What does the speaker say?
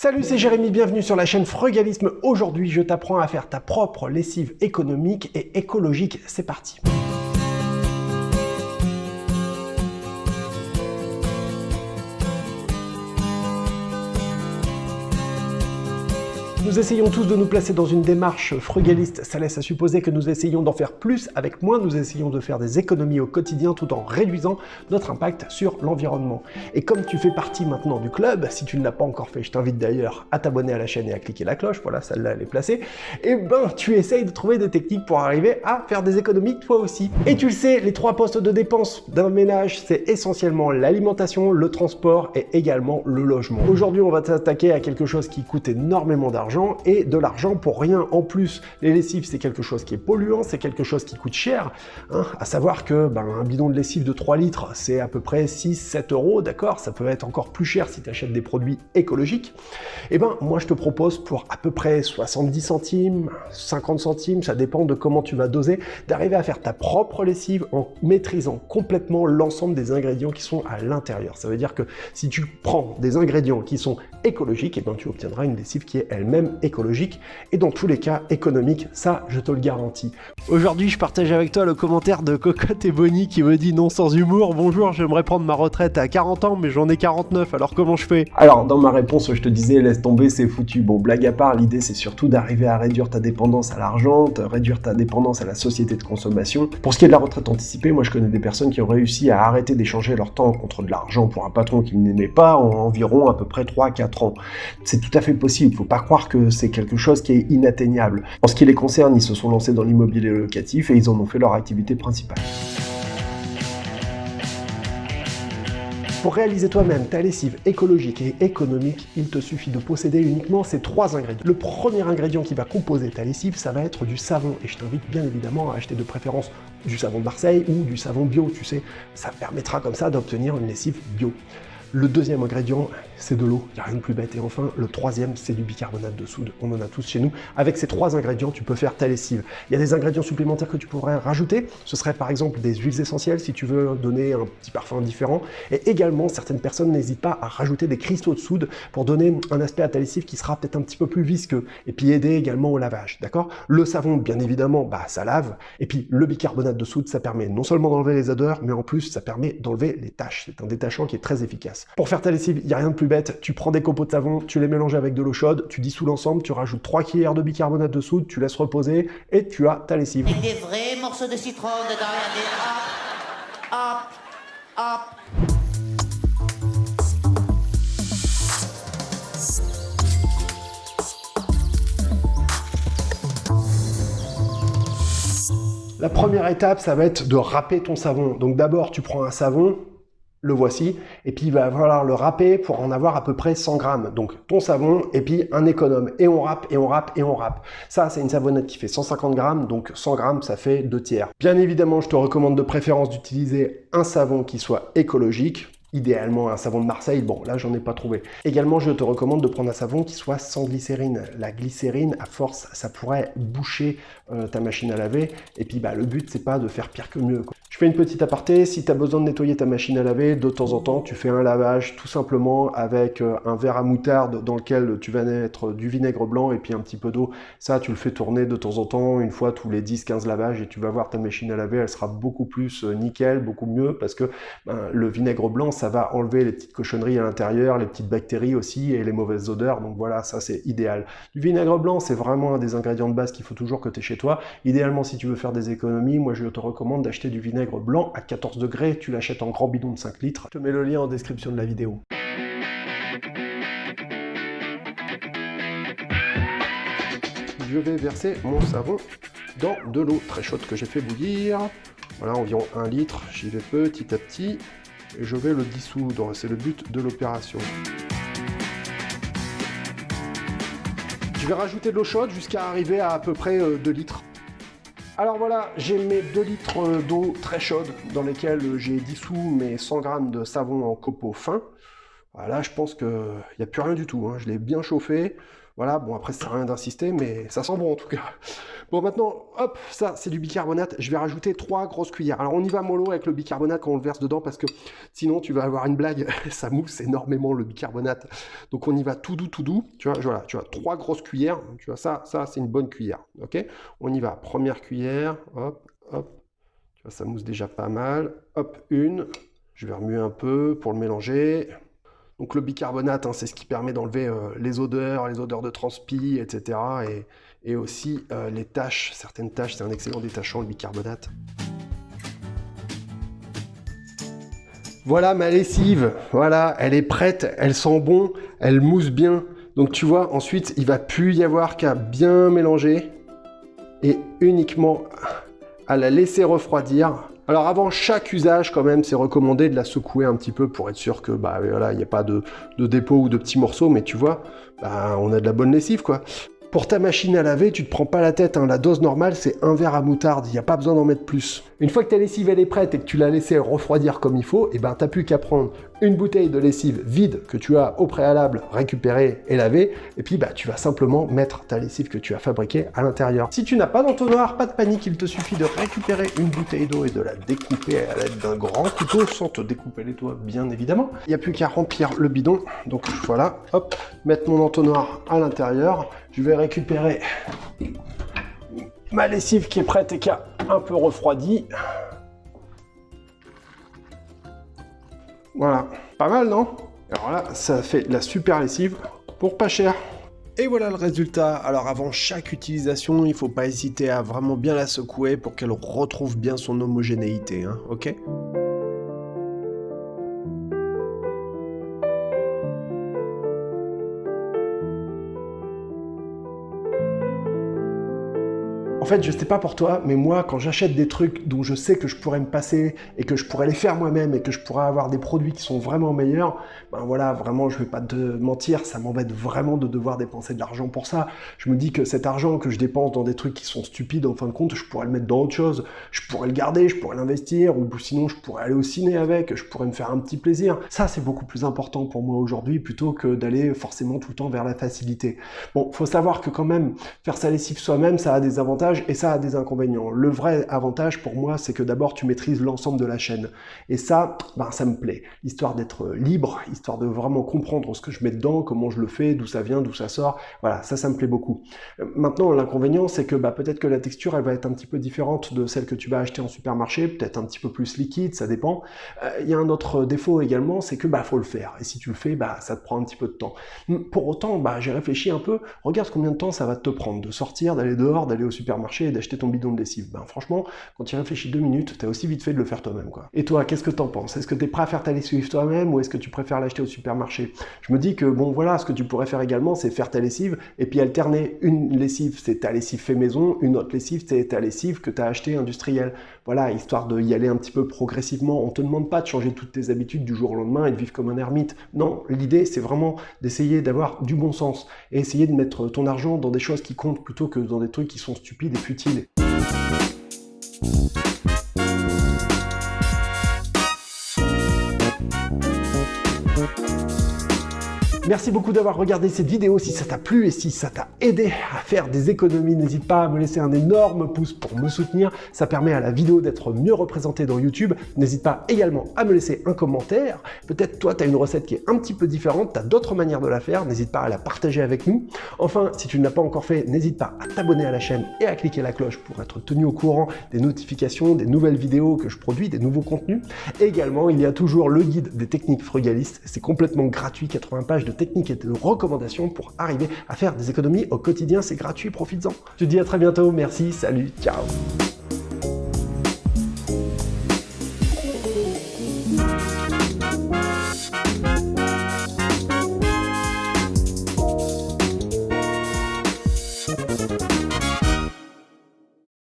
Salut, c'est Jérémy, bienvenue sur la chaîne Frugalisme. Aujourd'hui, je t'apprends à faire ta propre lessive économique et écologique. C'est parti Nous essayons tous de nous placer dans une démarche frugaliste. Ça laisse à supposer que nous essayons d'en faire plus avec moins. Nous essayons de faire des économies au quotidien tout en réduisant notre impact sur l'environnement. Et comme tu fais partie maintenant du club, si tu ne l'as pas encore fait, je t'invite d'ailleurs à t'abonner à la chaîne et à cliquer la cloche. Voilà, celle-là, elle est placée. Et ben, tu essayes de trouver des techniques pour arriver à faire des économies toi aussi. Et tu le sais, les trois postes de dépenses d'un ménage, c'est essentiellement l'alimentation, le transport et également le logement. Aujourd'hui, on va s'attaquer à quelque chose qui coûte énormément d'argent et de l'argent pour rien. En plus, les lessives, c'est quelque chose qui est polluant, c'est quelque chose qui coûte cher. Hein, à savoir que ben, un bidon de lessive de 3 litres, c'est à peu près 6-7 euros, d'accord? Ça peut être encore plus cher si tu achètes des produits écologiques. Et eh ben, moi, je te propose pour à peu près 70 centimes, 50 centimes, ça dépend de comment tu vas doser, d'arriver à faire ta propre lessive en maîtrisant complètement l'ensemble des ingrédients qui sont à l'intérieur. Ça veut dire que si tu prends des ingrédients qui sont écologiques, et eh ben, tu obtiendras une lessive qui est elle-même écologique et dans tous les cas économique, ça je te le garantis. Aujourd'hui je partage avec toi le commentaire de Cocotte et Bonnie qui me dit non sans humour, bonjour j'aimerais prendre ma retraite à 40 ans mais j'en ai 49 alors comment je fais? Alors dans ma réponse je te disais laisse tomber c'est foutu, bon blague à part l'idée c'est surtout d'arriver à réduire ta dépendance à l'argent, réduire ta dépendance à la société de consommation. Pour ce qui est de la retraite anticipée, moi je connais des personnes qui ont réussi à arrêter d'échanger leur temps contre de l'argent pour un patron qu'ils n'aimaient pas en environ à peu près 3-4 ans. C'est tout à fait possible, faut pas croire que c'est quelque chose qui est inatteignable. En ce qui les concerne, ils se sont lancés dans l'immobilier locatif et ils en ont fait leur activité principale. Pour réaliser toi-même ta lessive écologique et économique, il te suffit de posséder uniquement ces trois ingrédients. Le premier ingrédient qui va composer ta lessive, ça va être du savon. Et je t'invite bien évidemment à acheter de préférence du savon de Marseille ou du savon bio, tu sais. Ça permettra comme ça d'obtenir une lessive bio. Le deuxième ingrédient, c'est de l'eau, il n'y a rien de plus bête. Et enfin, le troisième, c'est du bicarbonate de soude. On en a tous chez nous. Avec ces trois ingrédients, tu peux faire ta lessive. Il y a des ingrédients supplémentaires que tu pourrais rajouter. Ce serait par exemple des huiles essentielles si tu veux donner un petit parfum différent. Et également, certaines personnes n'hésitent pas à rajouter des cristaux de soude pour donner un aspect à ta lessive qui sera peut-être un petit peu plus visqueux. Et puis aider également au lavage, d'accord? Le savon, bien évidemment, bah ça lave. Et puis le bicarbonate de soude, ça permet non seulement d'enlever les odeurs, mais en plus, ça permet d'enlever les taches. C'est un détachant qui est très efficace. Pour faire ta lessive, il n'y a rien de plus bête. Tu prends des copeaux de savon, tu les mélanges avec de l'eau chaude, tu dissous l'ensemble, tu rajoutes 3 cuillères de bicarbonate de soude, tu laisses reposer et tu as ta lessive. Il des vrais morceaux de citron dedans, regardez. Hop, hop, hop. La première étape, ça va être de râper ton savon. Donc d'abord, tu prends un savon, le voici, et puis il va falloir le râper pour en avoir à peu près 100 grammes. Donc ton savon, et puis un économe. Et on râpe, et on râpe, et on râpe. Ça, c'est une savonnette qui fait 150 grammes, donc 100 grammes, ça fait 2 tiers. Bien évidemment, je te recommande de préférence d'utiliser un savon qui soit écologique, idéalement un savon de Marseille, bon là j'en ai pas trouvé. Également je te recommande de prendre un savon qui soit sans glycérine. La glycérine à force ça pourrait boucher euh, ta machine à laver et puis bah, le but c'est pas de faire pire que mieux. Je fais une petite aparté, si tu as besoin de nettoyer ta machine à laver, de temps en temps tu fais un lavage tout simplement avec euh, un verre à moutarde dans lequel tu vas mettre du vinaigre blanc et puis un petit peu d'eau. Ça tu le fais tourner de temps en temps, une fois tous les 10-15 lavages et tu vas voir ta machine à laver, elle sera beaucoup plus euh, nickel, beaucoup mieux parce que ben, le vinaigre blanc ça va enlever les petites cochonneries à l'intérieur, les petites bactéries aussi et les mauvaises odeurs. Donc voilà, ça c'est idéal. Du vinaigre blanc, c'est vraiment un des ingrédients de base qu'il faut toujours que tu aies chez toi. Idéalement, si tu veux faire des économies, moi je te recommande d'acheter du vinaigre blanc à 14 degrés. Tu l'achètes en grand bidon de 5 litres. Je te mets le lien en description de la vidéo. Je vais verser mon savon dans de l'eau très chaude que j'ai fait bouillir. Voilà, environ 1 litre. J'y vais petit à petit et je vais le dissoudre. C'est le but de l'opération. Je vais rajouter de l'eau chaude jusqu'à arriver à à peu près 2 euh, litres. Alors voilà, j'ai mes 2 litres d'eau très chaude dans lesquels j'ai dissous mes 100 grammes de savon en copeaux fin. Là, je pense qu'il n'y a plus rien du tout. Hein. Je l'ai bien chauffé. Voilà, bon après ça rien d'insister, mais ça sent bon en tout cas. Bon maintenant, hop, ça c'est du bicarbonate, je vais rajouter trois grosses cuillères. Alors on y va mollo avec le bicarbonate quand on le verse dedans, parce que sinon tu vas avoir une blague, ça mousse énormément le bicarbonate. Donc on y va tout doux, tout doux, tu vois, voilà, tu vois, trois grosses cuillères, tu vois, ça, ça c'est une bonne cuillère, ok? On y va, première cuillère, hop, hop, tu vois, ça mousse déjà pas mal, hop, une, je vais remuer un peu pour le mélanger, donc le bicarbonate, hein, c'est ce qui permet d'enlever euh, les odeurs, les odeurs de transpi, etc. Et, aussi euh, les taches, certaines taches, c'est un excellent détachant le bicarbonate. Voilà ma lessive, voilà, elle est prête, elle sent bon, elle mousse bien. Donc tu vois, ensuite, il va plus y avoir qu'à bien mélanger et uniquement à la laisser refroidir alors avant chaque usage, quand même, c'est recommandé de la secouer un petit peu pour être sûr que bah voilà, il n'y a pas de, dépôt ou de petits morceaux, mais tu vois, bah, on a de la bonne lessive quoi. Pour ta machine à laver, tu te prends pas la tête, hein. la dose normale c'est un verre à moutarde, il n'y a pas besoin d'en mettre plus. Une fois que ta lessive est prête et que tu l'as laissée refroidir comme il faut, et eh ben t'as plus qu'à prendre une bouteille de lessive vide que tu as au préalable récupérée et lavée, et puis bah, tu vas simplement mettre ta lessive que tu as fabriquée à l'intérieur. Si tu n'as pas d'entonnoir, pas de panique, il te suffit de récupérer une bouteille d'eau et de la découper à l'aide d'un grand couteau, sans te découper les doigts bien évidemment. Il n'y a plus qu'à remplir le bidon, donc voilà, hop, mettre mon entonnoir à l'intérieur, je vais récupérer ma lessive qui est prête et qui a un peu refroidi. Voilà, pas mal non? Alors là, ça fait la super lessive pour pas cher. Et voilà le résultat. Alors avant chaque utilisation, il faut pas hésiter à vraiment bien la secouer pour qu'elle retrouve bien son homogénéité, hein, ok? Fait, je sais pas pour toi, mais moi, quand j'achète des trucs dont je sais que je pourrais me passer et que je pourrais les faire moi-même et que je pourrais avoir des produits qui sont vraiment meilleurs, ben voilà, vraiment, je vais pas te mentir, ça m'embête vraiment de devoir dépenser de l'argent pour ça. Je me dis que cet argent que je dépense dans des trucs qui sont stupides, en fin de compte, je pourrais le mettre dans autre chose. Je pourrais le garder, je pourrais l'investir, ou sinon je pourrais aller au ciné avec, je pourrais me faire un petit plaisir. Ça, c'est beaucoup plus important pour moi aujourd'hui, plutôt que d'aller forcément tout le temps vers la facilité. Bon, faut savoir que quand même, faire sa lessive soi-même, ça a des avantages et ça a des inconvénients. Le vrai avantage pour moi, c'est que d'abord tu maîtrises l'ensemble de la chaîne. Et ça, ben, ça me plaît. Histoire d'être libre, histoire de vraiment comprendre ce que je mets dedans, comment je le fais, d'où ça vient, d'où ça sort. Voilà, ça, ça me plaît beaucoup. Maintenant, l'inconvénient, c'est que bah, peut-être que la texture, elle va être un petit peu différente de celle que tu vas acheter en supermarché, peut-être un petit peu plus liquide, ça dépend. Euh, il y a un autre défaut également, c'est que bah faut le faire. Et si tu le fais, bah ça te prend un petit peu de temps. Pour autant, bah j'ai réfléchi un peu. Regarde combien de temps ça va te prendre de sortir, d'aller dehors, d'aller au supermarché et d'acheter ton bidon de lessive. Ben franchement, quand tu réfléchis deux minutes, t'as aussi vite fait de le faire toi-même. quoi. Et toi, qu'est-ce que t'en penses? Est-ce que t'es prêt à faire ta lessive toi-même ou est-ce que tu préfères l'acheter au supermarché? Je me dis que bon voilà, ce que tu pourrais faire également, c'est faire ta lessive et puis alterner une lessive, c'est ta lessive fait maison, une autre lessive, c'est ta lessive que tu as acheté industrielle. Voilà, histoire de y aller un petit peu progressivement. On te demande pas de changer toutes tes habitudes du jour au lendemain et de vivre comme un ermite. Non, l'idée c'est vraiment d'essayer d'avoir du bon sens et essayer de mettre ton argent dans des choses qui comptent plutôt que dans des trucs qui sont stupides futile. Merci beaucoup d'avoir regardé cette vidéo. Si ça t'a plu et si ça t'a aidé à faire des économies, n'hésite pas à me laisser un énorme pouce pour me soutenir. Ça permet à la vidéo d'être mieux représentée dans YouTube. N'hésite pas également à me laisser un commentaire. Peut-être toi, tu as une recette qui est un petit peu différente, tu as d'autres manières de la faire. N'hésite pas à la partager avec nous. Enfin, si tu ne l'as pas encore fait, n'hésite pas à t'abonner à la chaîne et à cliquer la cloche pour être tenu au courant des notifications, des nouvelles vidéos que je produis, des nouveaux contenus. Également, il y a toujours le guide des techniques frugalistes. C'est complètement gratuit, 80 pages de techniques et de recommandations pour arriver à faire des économies au quotidien. C'est gratuit, profites-en. Je te dis à très bientôt, merci, salut, ciao